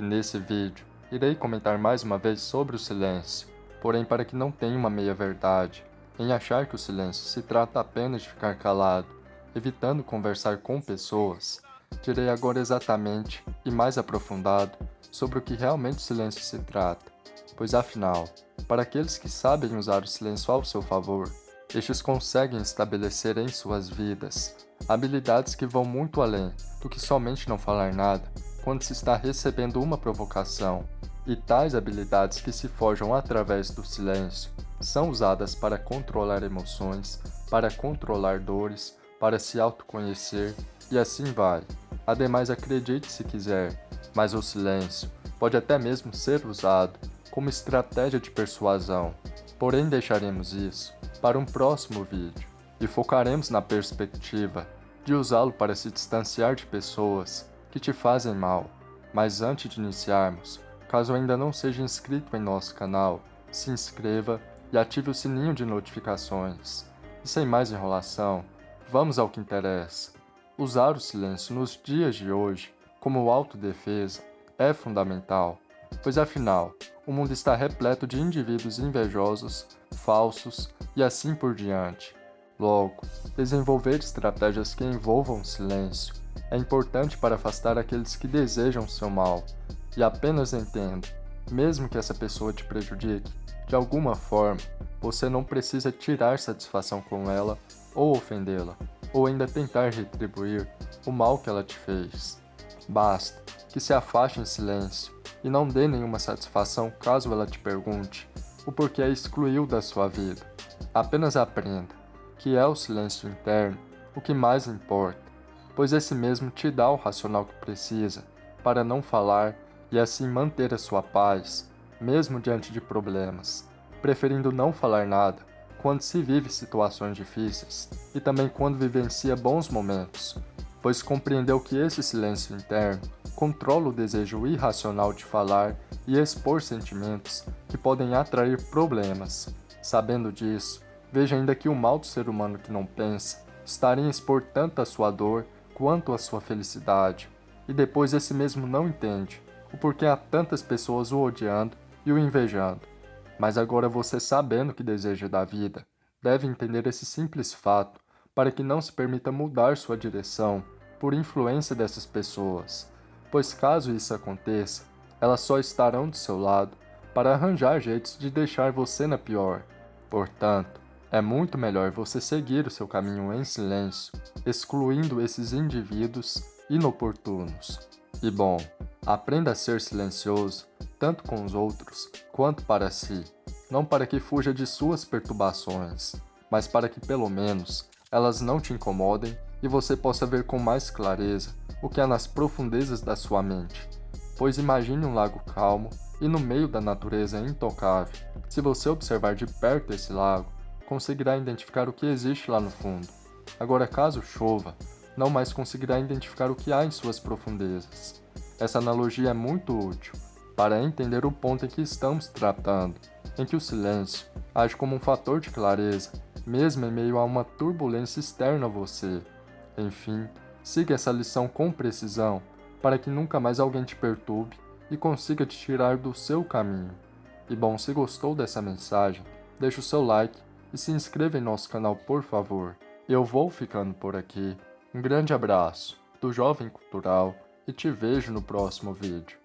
E nesse vídeo, irei comentar mais uma vez sobre o silêncio, porém para que não tenha uma meia-verdade, em achar que o silêncio se trata apenas de ficar calado, evitando conversar com pessoas, direi agora exatamente e mais aprofundado sobre o que realmente o silêncio se trata, pois afinal, para aqueles que sabem usar o silêncio ao seu favor, estes conseguem estabelecer em suas vidas habilidades que vão muito além do que somente não falar nada quando se está recebendo uma provocação, e tais habilidades que se forjam através do silêncio são usadas para controlar emoções, para controlar dores, para se autoconhecer e assim vai. Ademais, acredite se quiser, mas o silêncio pode até mesmo ser usado como estratégia de persuasão. Porém, deixaremos isso para um próximo vídeo e focaremos na perspectiva de usá-lo para se distanciar de pessoas que te fazem mal. Mas antes de iniciarmos, caso ainda não seja inscrito em nosso canal, se inscreva e ative o sininho de notificações. E sem mais enrolação, vamos ao que interessa. Usar o silêncio nos dias de hoje como autodefesa é fundamental, pois afinal, o mundo está repleto de indivíduos invejosos, falsos e assim por diante. Logo, desenvolver estratégias que envolvam silêncio é importante para afastar aqueles que desejam seu mal. E apenas entenda, mesmo que essa pessoa te prejudique, de alguma forma, você não precisa tirar satisfação com ela ou ofendê-la, ou ainda tentar retribuir o mal que ela te fez. Basta que se afaste em silêncio e não dê nenhuma satisfação caso ela te pergunte o porquê a excluiu da sua vida. Apenas aprenda que é o silêncio interno o que mais importa, pois esse mesmo te dá o racional que precisa para não falar e assim manter a sua paz, mesmo diante de problemas, preferindo não falar nada quando se vive situações difíceis e também quando vivencia bons momentos, pois compreendeu que esse silêncio interno controla o desejo irracional de falar e expor sentimentos que podem atrair problemas. Sabendo disso, Veja ainda que o mal do ser humano que não pensa estaria em expor tanto a sua dor quanto a sua felicidade, e depois esse mesmo não entende o porquê há tantas pessoas o odiando e o invejando. Mas agora você sabendo o que deseja da vida, deve entender esse simples fato para que não se permita mudar sua direção por influência dessas pessoas, pois caso isso aconteça, elas só estarão do seu lado para arranjar jeitos de deixar você na pior. Portanto, é muito melhor você seguir o seu caminho em silêncio, excluindo esses indivíduos inoportunos. E bom, aprenda a ser silencioso, tanto com os outros quanto para si, não para que fuja de suas perturbações, mas para que pelo menos elas não te incomodem e você possa ver com mais clareza o que há nas profundezas da sua mente. Pois imagine um lago calmo e no meio da natureza intocável. Se você observar de perto esse lago, conseguirá identificar o que existe lá no fundo. Agora, caso chova, não mais conseguirá identificar o que há em suas profundezas. Essa analogia é muito útil para entender o ponto em que estamos tratando, em que o silêncio age como um fator de clareza, mesmo em meio a uma turbulência externa a você. Enfim, siga essa lição com precisão, para que nunca mais alguém te perturbe e consiga te tirar do seu caminho. E bom, se gostou dessa mensagem, deixe o seu like e se inscreva em nosso canal por favor. Eu vou ficando por aqui. Um grande abraço do Jovem Cultural e te vejo no próximo vídeo.